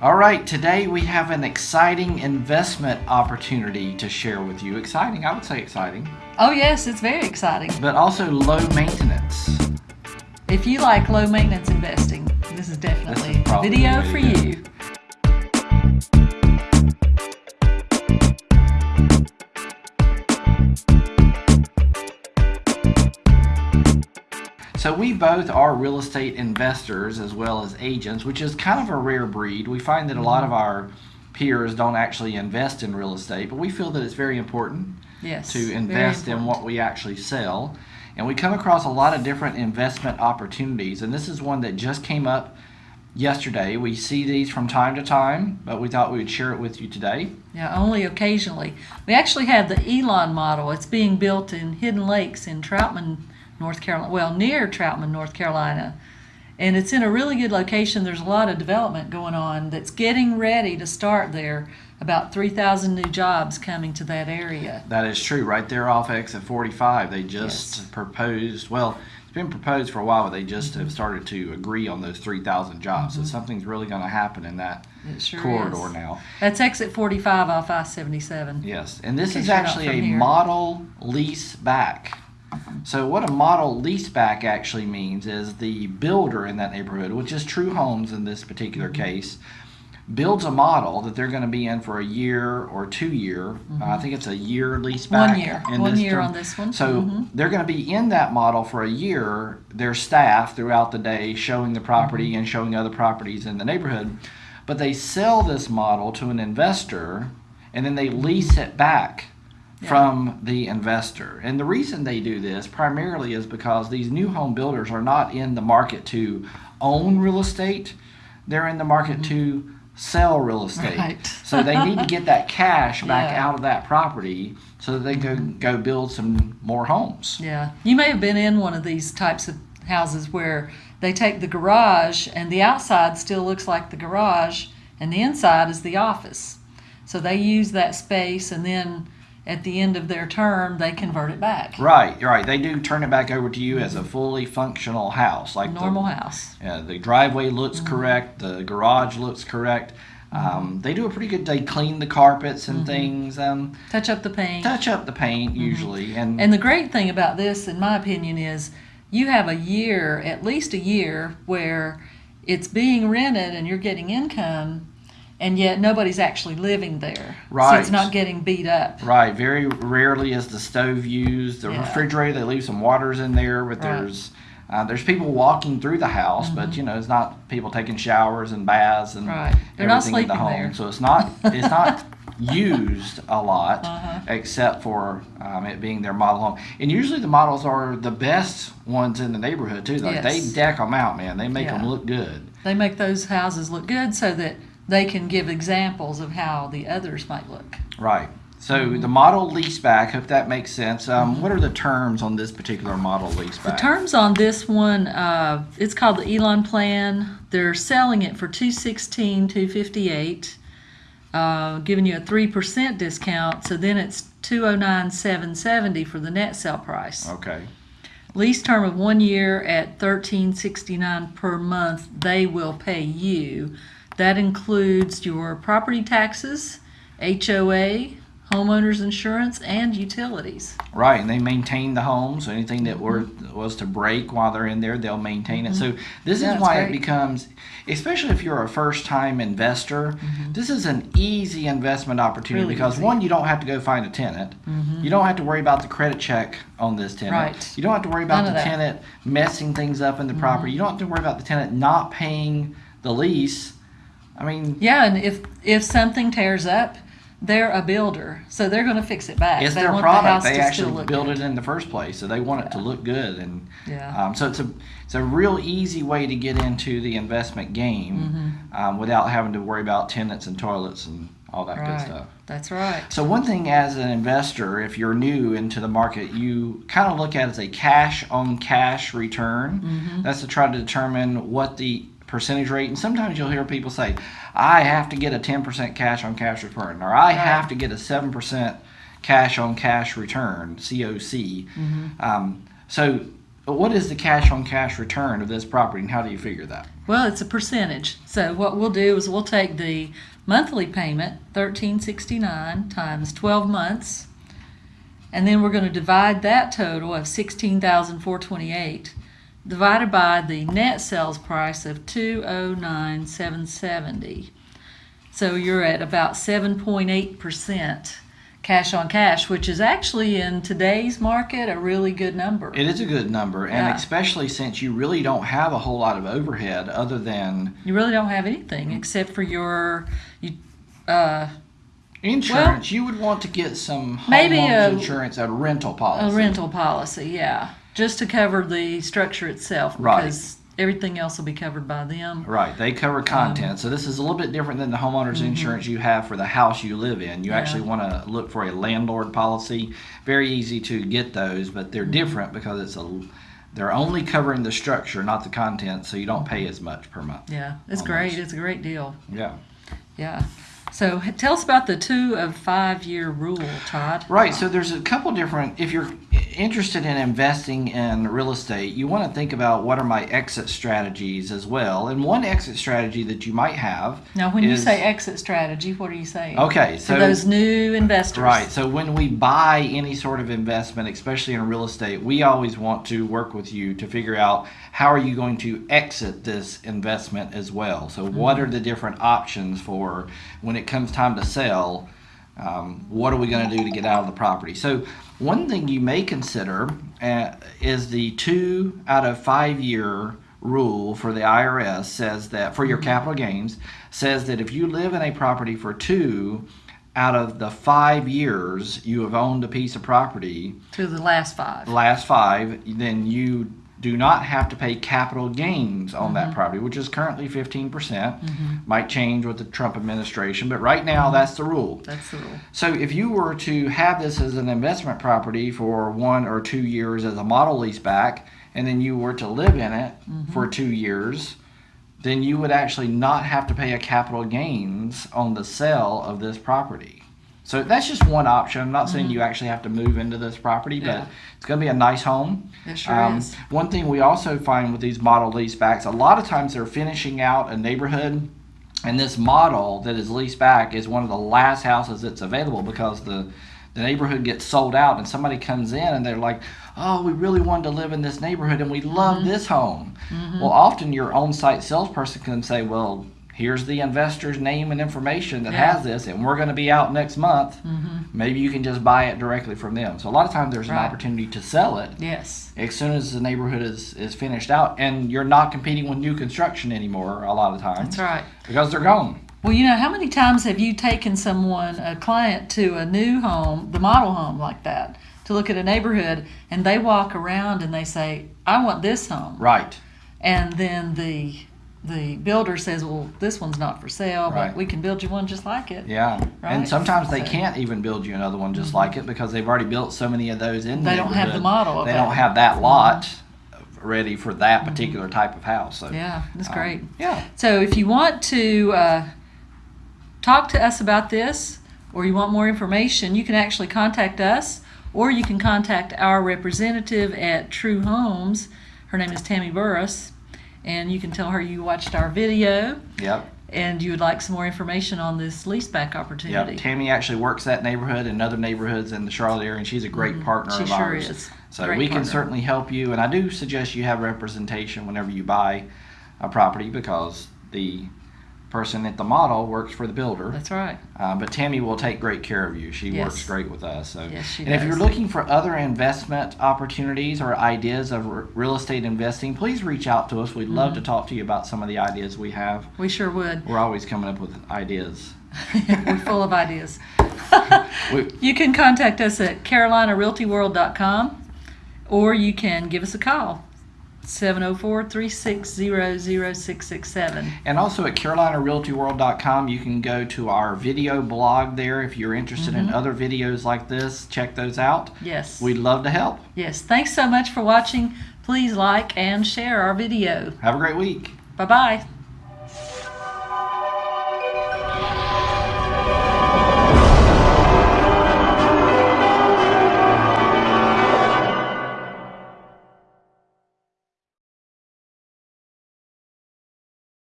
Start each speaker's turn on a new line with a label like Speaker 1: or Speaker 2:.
Speaker 1: All right, today we have an exciting investment opportunity to share with you. Exciting, I would say exciting,
Speaker 2: Oh, yes, it's very exciting.
Speaker 1: but also low maintenance.
Speaker 2: If you like low maintenance investing, this is definitely a video for you.
Speaker 1: So we both are real estate investors as well as agents, which is kind of a rare breed. We find that a lot of mm-hmm. our peers don't actually invest in real estate, but we feel that it's very important
Speaker 2: Yes.
Speaker 1: to invest in what we actually sell. And we come across a lot of different investment opportunities, and this is one that just came up yesterday. We see these from time to time, but we thought we would share it with you today.
Speaker 2: Yeah, only occasionally. We actually have the Elon model. It's being built in Hidden Lakes in Troutman, North Carolina. Well, near Troutman, North Carolina. And it's in a really good location. There's a lot of development going on that's getting ready to start there. About 3,000 new jobs coming to that area.
Speaker 1: That is true. Right there off exit 45, they just
Speaker 2: Yes.
Speaker 1: proposed, well, it's been proposed for a while, but they just mm-hmm. have started to agree on those 3,000 jobs. So mm-hmm. something's really going to happen in that
Speaker 2: sure
Speaker 1: corridor
Speaker 2: is.
Speaker 1: now.
Speaker 2: That's exit 45 off I 77.
Speaker 1: Yes, and this is
Speaker 2: case you're not
Speaker 1: actually a
Speaker 2: here.
Speaker 1: model lease back. So what a model leaseback actually means is the builder in that neighborhood, which is True Homes in this particular
Speaker 2: Mm-hmm.
Speaker 1: case, builds a model that they're going to be in for a year or two year. Uh, I think it's a year lease back.
Speaker 2: Mm-hmm. One year.
Speaker 1: in
Speaker 2: One
Speaker 1: this
Speaker 2: year
Speaker 1: term.
Speaker 2: on this one.
Speaker 1: So
Speaker 2: Mhm.
Speaker 1: they're going to be in that model for a year. Their staff throughout the day showing the property
Speaker 2: Mm-hmm.
Speaker 1: and showing other properties in the neighborhood, but they sell this model to an investor and then they lease it back
Speaker 2: Yeah.
Speaker 1: from the investor. And the reason they do this primarily is because these new home builders are not in the market to own real estate, they're in the market to sell real estate.
Speaker 2: Mm-hmm. Right.
Speaker 1: so they need to get that cash back
Speaker 2: Yeah.
Speaker 1: out of that property so that they can go build some more homes.
Speaker 2: Yeah. You may have been in one of these types of houses where they take the garage and the outside still looks like the garage and the inside is the office. So they use that space and then at the end of their term they convert it back.
Speaker 1: Right, right. They do turn it back over to you as a fully functional house, like the-
Speaker 2: Normal house.
Speaker 1: Yeah, the driveway looks
Speaker 2: Mm-hmm.
Speaker 1: correct. The garage looks correct. Um, they do a pretty good. They clean the carpets
Speaker 2: Mm-hmm.
Speaker 1: and things. Um,
Speaker 2: Touch up the paint.
Speaker 1: touch up the paint usually, and,
Speaker 2: Mm-hmm. And the great thing about this, in my opinion, is you have a year, at least a year, where it's being rented and you're getting income, and yet nobody's actually living there.
Speaker 1: Right.
Speaker 2: So it's not getting beat up.
Speaker 1: right. Very rarely is the stove used. The
Speaker 2: Yeah.
Speaker 1: refrigerator they leave some waters in there, but
Speaker 2: Right. Mm-hmm.
Speaker 1: there's uh, there's people walking through the house, but you know it's not people taking showers and baths and
Speaker 2: Right. They're not
Speaker 1: everything in the home.
Speaker 2: there.
Speaker 1: So it's not it's not used a lot,
Speaker 2: Uh-huh.
Speaker 1: except for um, it being their model home. And usually the models are the best ones in the neighborhood too. Like
Speaker 2: Yes.
Speaker 1: they deck them out, man. They make them look good.
Speaker 2: They make those houses look good so that they can give examples of how the others might look.
Speaker 1: Right. So the model leaseback, hope that makes sense. Um, What are the terms on this particular model leaseback?
Speaker 2: The terms on this one, uh, it's called the Elon Plan. They're selling it for two sixteen, two fifty eight, uh, giving you a three percent discount. So then it's two oh nine, seven seventy for the net sale price.
Speaker 1: Okay.
Speaker 2: Lease term of one year at thirteen sixty nine per month. They will pay you. That includes your property taxes, HOA, homeowners insurance, and utilities.
Speaker 1: Right, and they maintain the home, so anything that were was to break while they're in there, they'll maintain it. So mm-hmm. this
Speaker 2: Yeah,
Speaker 1: is
Speaker 2: it's
Speaker 1: why it becomes, especially if you're a first-time investor, mm-hmm. this is an easy investment opportunity
Speaker 2: Really
Speaker 1: because
Speaker 2: easy.
Speaker 1: one, you don't have to go find a tenant. Mm-hmm. You don't have to worry about the credit check on this tenant.
Speaker 2: Right.
Speaker 1: You don't have to worry about
Speaker 2: None
Speaker 1: the tenant messing things up in the property. You don't have to worry about the tenant not paying the lease. I mean,
Speaker 2: Yeah, and if if something tears up, they're a builder, so they're going to fix it back.
Speaker 1: it's
Speaker 2: they
Speaker 1: their product.
Speaker 2: The
Speaker 1: They actually built
Speaker 2: good.
Speaker 1: it in the first place, so they want it to look good. And
Speaker 2: Yeah.
Speaker 1: um, so it's a it's a real easy way to get into the investment game um, without having to worry about tenants and toilets and all that good stuff.
Speaker 2: That's right.
Speaker 1: So one thing as an investor, if you're new into the market, you kind of look at it as a cash on cash return.
Speaker 2: Mm-hmm.
Speaker 1: That's to try to determine what the percentage rate. And sometimes you'll hear people say, "I have to get a 10% cash on cash return," or "I have to get a 7% cash on cash return (COC)."
Speaker 2: Mm-hmm.
Speaker 1: Um, so what is the cash on cash return of this property and how do you figure that?
Speaker 2: Well, it's a percentage. So what we'll do is we'll take the monthly payment, thirteen sixty-nine times twelve months, and then we're gonna divide that total of sixteen thousand four twenty-eight divided by the net sales price of two oh nine seven seventy. So you're at about seven point eight percent cash on cash, which is actually in today's market a really good number.
Speaker 1: It is a good number, and
Speaker 2: Yeah.
Speaker 1: especially since you really don't have a whole lot of overhead other than
Speaker 2: You really don't have anything except for your, you, uh,
Speaker 1: insurance. you would want to get some
Speaker 2: Maybe a-
Speaker 1: insurance, a rental policy.
Speaker 2: A rental policy, yeah, just to cover the structure itself.
Speaker 1: Right.
Speaker 2: Because everything else will be covered by them.
Speaker 1: Right, they cover content. so this is a little bit different than the homeowners insurance you have for the house you live in. You
Speaker 2: Mm-hmm. Yeah.
Speaker 1: actually want to look for a landlord policy. Very easy to get those, but
Speaker 2: Mm-hmm.
Speaker 1: they're different because it's a they're only covering the structure, not the content, so you don't pay as much per month.
Speaker 2: Yeah, it's great.
Speaker 1: those.
Speaker 2: It's a great deal.
Speaker 1: Yeah.
Speaker 2: Yeah. So tell us about the two of five year rule, Todd.
Speaker 1: Right. So there's a couple different. If you're interested in investing in real estate, you want to think about what are my exit strategies as well. And one exit strategy that you might have.
Speaker 2: Now, when you say exit strategy, what are you saying?
Speaker 1: Okay,
Speaker 2: To
Speaker 1: so
Speaker 2: those new investors.
Speaker 1: Right. So when we buy any sort of investment, especially in real estate, we always want to work with you to figure out how are you going to exit this investment as well. So what mm-hmm. are the different options for when it comes time to sell? Um, what are we going to do to get out of the property? So one thing you may consider uh, is the two out of five year rule for the IRS says that for your capital gains says that if you live in a property for two out of the five years you have owned a piece of property,
Speaker 2: To the last five.
Speaker 1: the last five, then you do not have to pay capital gains on that mm-hmm. property, which is currently 15%. percent mm-hmm. Might change with the Trump administration, but right now mm-hmm. that's the rule.
Speaker 2: That's the rule.
Speaker 1: So if you were to have this as an investment property for one or two years as a model lease back, and then you were to live in it for two years, then you would actually not have to pay a capital gains on the sale of this property. So that's just one option. I'm not saying you actually have to move into this property,
Speaker 2: Yeah.
Speaker 1: but it's going to be a nice home.
Speaker 2: It sure
Speaker 1: Um,
Speaker 2: is.
Speaker 1: One thing we also find with these model lease backs, a lot of times they're finishing out a neighborhood, and this model that is leased back is one of the last houses that's available because the the neighborhood gets sold out, and somebody comes in and they're like, "Oh, we really wanted to live in this neighborhood, and we love
Speaker 2: Mm-hmm.
Speaker 1: this home." Well, often your on-site salesperson can say, "Well." Here's the investor's name and information that
Speaker 2: Yeah. Mm-hmm.
Speaker 1: has this, and we're going to be out next month. Maybe you can just buy it directly from them. So a lot of times there's an opportunity to sell it,
Speaker 2: Yes.
Speaker 1: as soon as the neighborhood is, is finished out and you're not competing with new construction anymore a lot of times
Speaker 2: That's right.
Speaker 1: because they're gone
Speaker 2: Well, you know, how many times have you taken someone, a client, to a new home, the model home like that, to look at a neighborhood, and they walk around and they say, "I want this home,"
Speaker 1: right
Speaker 2: and then the the builder says, "Well, this one's not for sale,
Speaker 1: Right.
Speaker 2: but we can build you one just like it."
Speaker 1: yeah
Speaker 2: Right.
Speaker 1: and sometimes they
Speaker 2: So-
Speaker 1: can't even build you another one just like it because they've already built so many of those in the
Speaker 2: They don't have the
Speaker 1: neighborhood.
Speaker 2: model of
Speaker 1: they
Speaker 2: that.
Speaker 1: don't have that lot ready for that particular type of house so
Speaker 2: Yeah, that's
Speaker 1: um,
Speaker 2: great.
Speaker 1: yeah
Speaker 2: So if you want to uh, talk to us about this or you want more information, you can actually contact us or you can contact our representative at True Homes. Her name is Tammy Burris. And you can tell her you watched our video
Speaker 1: yep
Speaker 2: and you would like some more information on this leaseback opportunity.
Speaker 1: Yep.
Speaker 2: opportunity.
Speaker 1: Tammy actually works that neighborhood and other neighborhoods in the Charlotte area, and she's a great partner
Speaker 2: Mm-hmm. She
Speaker 1: of
Speaker 2: sure
Speaker 1: ours.
Speaker 2: is.
Speaker 1: So
Speaker 2: Great
Speaker 1: we can certainly help you, and I do suggest you have representation whenever you buy a property because the person at the model works for the builder.
Speaker 2: That's right.
Speaker 1: Uh, but Tammy will take great care of you. She
Speaker 2: Yes.
Speaker 1: works great with us. So,
Speaker 2: Yes, she
Speaker 1: and if you're looking for other investment opportunities or ideas of r- real estate investing, please reach out to us. We'd love
Speaker 2: Mm-hmm.
Speaker 1: to talk to you about some of the ideas we have.
Speaker 2: We sure would.
Speaker 1: We're always coming up with ideas.
Speaker 2: We're full of ideas. You can contact us at carolinarealtyworld.com or you can give us a call 704 360 0667.
Speaker 1: And also at CarolinaRealtyWorld.com, you can go to our video blog there. If you're interested in mm-hmm. other videos like this, check those out.
Speaker 2: Yes.
Speaker 1: We'd love to help.
Speaker 2: yes. Thanks so much for watching. Please like and share our video.
Speaker 1: Have a great week.
Speaker 2: Bye bye.